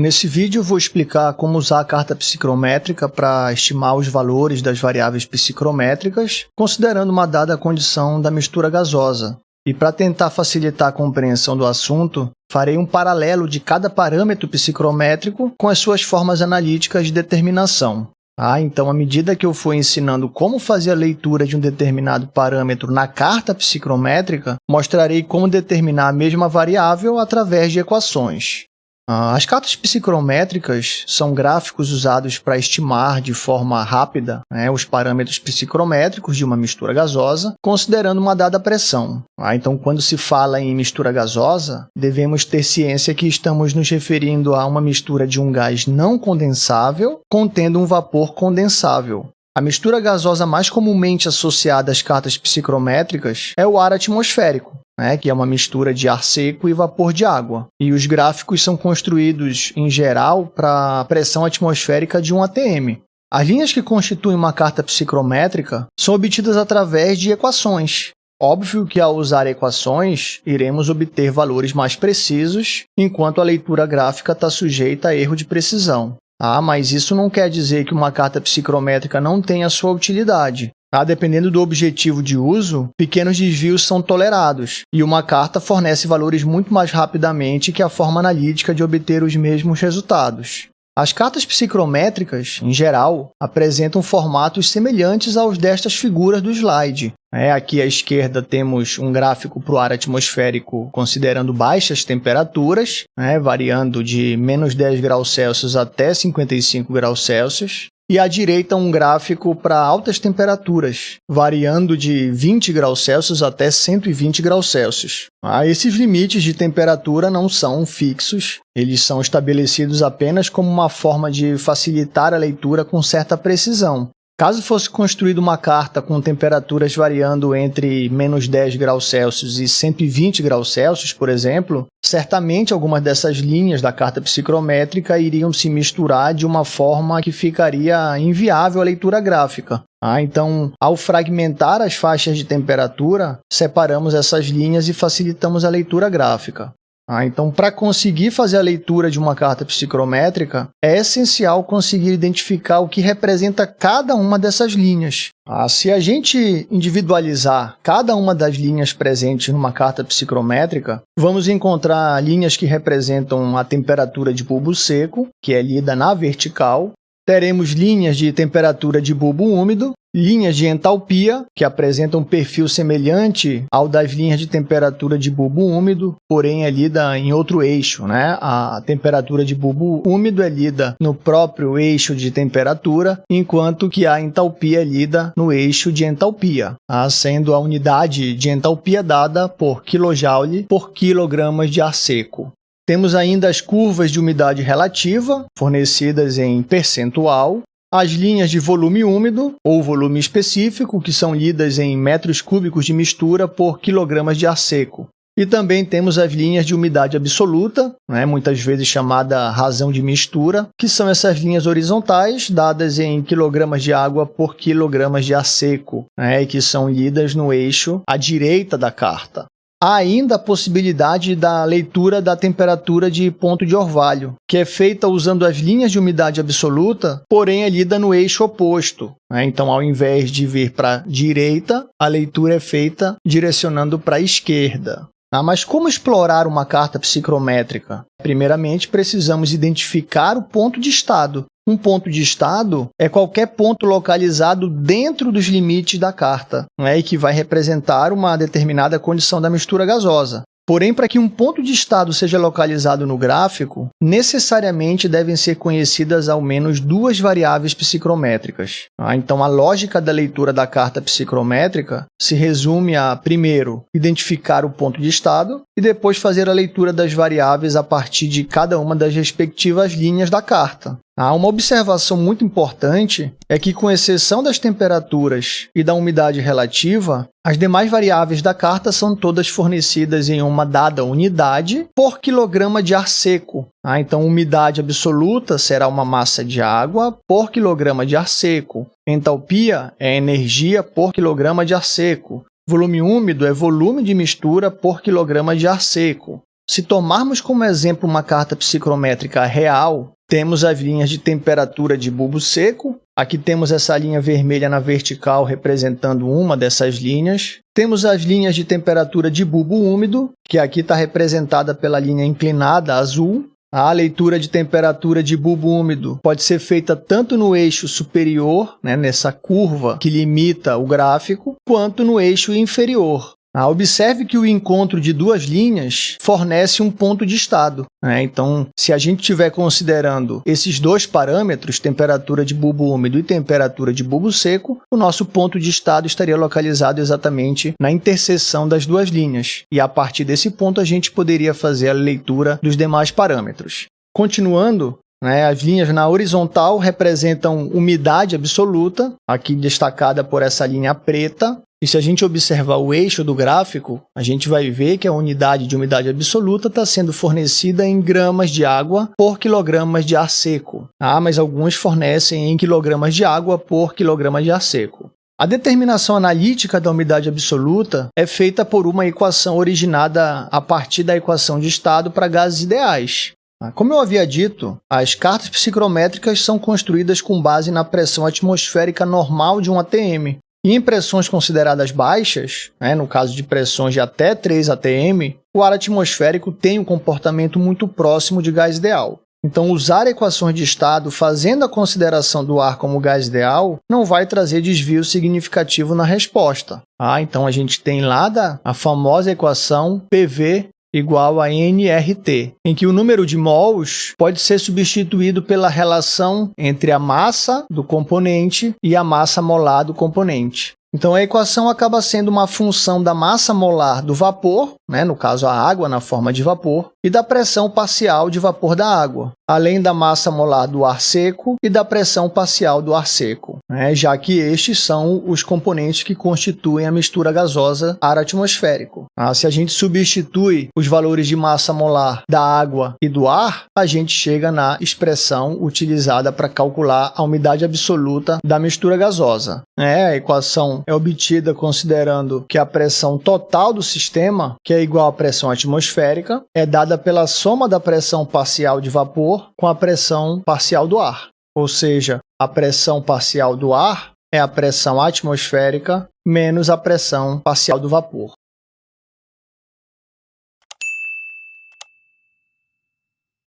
Nesse vídeo vou explicar como usar a carta psicrométrica para estimar os valores das variáveis psicrométricas, considerando uma dada condição da mistura gasosa. E para tentar facilitar a compreensão do assunto, farei um paralelo de cada parâmetro psicrométrico com as suas formas analíticas de determinação. Ah, então, à medida que eu for ensinando como fazer a leitura de um determinado parâmetro na carta psicrométrica, mostrarei como determinar a mesma variável através de equações. Ah, as cartas psicrométricas são gráficos usados para estimar de forma rápida né, os parâmetros psicrométricos de uma mistura gasosa, considerando uma dada pressão. Ah, então, quando se fala em mistura gasosa, devemos ter ciência que estamos nos referindo a uma mistura de um gás não condensável contendo um vapor condensável. A mistura gasosa mais comumente associada às cartas psicrométricas é o ar atmosférico, né, que é uma mistura de ar seco e vapor de água. E os gráficos são construídos, em geral, para a pressão atmosférica de um ATM. As linhas que constituem uma carta psicrométrica são obtidas através de equações. Óbvio que, ao usar equações, iremos obter valores mais precisos, enquanto a leitura gráfica está sujeita a erro de precisão. Ah, mas isso não quer dizer que uma carta psicrométrica não tenha sua utilidade. Ah, dependendo do objetivo de uso, pequenos desvios são tolerados, e uma carta fornece valores muito mais rapidamente que a forma analítica de obter os mesmos resultados. As cartas psicrométricas, em geral, apresentam formatos semelhantes aos destas figuras do slide. É, aqui à esquerda temos um gráfico para o ar atmosférico considerando baixas temperaturas, né, variando de menos 10 graus Celsius até 55 graus Celsius e à direita um gráfico para altas temperaturas, variando de 20 graus Celsius até 120 graus Celsius. Ah, esses limites de temperatura não são fixos, eles são estabelecidos apenas como uma forma de facilitar a leitura com certa precisão. Caso fosse construída uma carta com temperaturas variando entre menos 10 graus Celsius e 120 graus Celsius, por exemplo, certamente algumas dessas linhas da carta psicrométrica iriam se misturar de uma forma que ficaria inviável a leitura gráfica. Ah, então, ao fragmentar as faixas de temperatura, separamos essas linhas e facilitamos a leitura gráfica. Ah, então, para conseguir fazer a leitura de uma carta psicrométrica, é essencial conseguir identificar o que representa cada uma dessas linhas. Ah, se a gente individualizar cada uma das linhas presentes numa carta psicrométrica, vamos encontrar linhas que representam a temperatura de bulbo seco, que é lida na vertical, teremos linhas de temperatura de bulbo úmido, linhas de entalpia, que apresentam um perfil semelhante ao das linhas de temperatura de bulbo úmido, porém é lida em outro eixo. Né? A temperatura de bulbo úmido é lida no próprio eixo de temperatura, enquanto que a entalpia é lida no eixo de entalpia, tá? sendo a unidade de entalpia dada por kJ por quilogramas de ar seco. Temos ainda as curvas de umidade relativa, fornecidas em percentual, as linhas de volume úmido ou volume específico, que são lidas em metros cúbicos de mistura por quilogramas de ar seco. E também temos as linhas de umidade absoluta, né, muitas vezes chamada razão de mistura, que são essas linhas horizontais dadas em quilogramas de água por quilogramas de ar seco, né, e que são lidas no eixo à direita da carta. Há ainda a possibilidade da leitura da temperatura de ponto de orvalho, que é feita usando as linhas de umidade absoluta, porém é lida no eixo oposto. Né? Então, ao invés de vir para a direita, a leitura é feita direcionando para a esquerda. Ah, mas como explorar uma carta psicrométrica? Primeiramente, precisamos identificar o ponto de estado, um ponto de estado é qualquer ponto localizado dentro dos limites da carta, é? e que vai representar uma determinada condição da mistura gasosa. Porém, para que um ponto de estado seja localizado no gráfico, necessariamente devem ser conhecidas ao menos duas variáveis psicrométricas. Ah, então, a lógica da leitura da carta psicrométrica se resume a, primeiro, identificar o ponto de estado e depois fazer a leitura das variáveis a partir de cada uma das respectivas linhas da carta. Ah, uma observação muito importante é que, com exceção das temperaturas e da umidade relativa, as demais variáveis da carta são todas fornecidas em uma dada unidade por quilograma de ar seco. Ah, então, umidade absoluta será uma massa de água por quilograma de ar seco. Entalpia é energia por quilograma de ar seco. Volume úmido é volume de mistura por quilograma de ar seco. Se tomarmos como exemplo uma carta psicrométrica real, temos as linhas de temperatura de bulbo seco. Aqui temos essa linha vermelha na vertical representando uma dessas linhas. Temos as linhas de temperatura de bulbo úmido, que aqui está representada pela linha inclinada azul. A leitura de temperatura de bulbo úmido pode ser feita tanto no eixo superior, né, nessa curva que limita o gráfico, quanto no eixo inferior, ah, observe que o encontro de duas linhas fornece um ponto de estado. Né? Então, se a gente estiver considerando esses dois parâmetros, temperatura de bulbo úmido e temperatura de bulbo seco, o nosso ponto de estado estaria localizado exatamente na interseção das duas linhas. E a partir desse ponto, a gente poderia fazer a leitura dos demais parâmetros. Continuando, né, as linhas na horizontal representam umidade absoluta, aqui destacada por essa linha preta, e se a gente observar o eixo do gráfico, a gente vai ver que a unidade de umidade absoluta está sendo fornecida em gramas de água por quilogramas de ar seco. Ah, mas alguns fornecem em quilogramas de água por quilograma de ar seco. A determinação analítica da umidade absoluta é feita por uma equação originada a partir da equação de estado para gases ideais. Ah, como eu havia dito, as cartas psicrométricas são construídas com base na pressão atmosférica normal de um ATM, em pressões consideradas baixas, né, no caso de pressões de até 3 atm, o ar atmosférico tem um comportamento muito próximo de gás ideal. Então, usar equações de estado fazendo a consideração do ar como gás ideal não vai trazer desvio significativo na resposta. Ah, então a gente tem lá da, a famosa equação PV igual a nRT, em que o número de mols pode ser substituído pela relação entre a massa do componente e a massa molar do componente. Então, a equação acaba sendo uma função da massa molar do vapor, né, no caso a água na forma de vapor, e da pressão parcial de vapor da água, além da massa molar do ar seco e da pressão parcial do ar seco, né, já que estes são os componentes que constituem a mistura gasosa ar atmosférico. Ah, se a gente substitui os valores de massa molar da água e do ar, a gente chega na expressão utilizada para calcular a umidade absoluta da mistura gasosa. É, a equação é obtida considerando que a pressão total do sistema, que é igual à pressão atmosférica, é dada pela soma da pressão parcial de vapor com a pressão parcial do ar. Ou seja, a pressão parcial do ar é a pressão atmosférica menos a pressão parcial do vapor.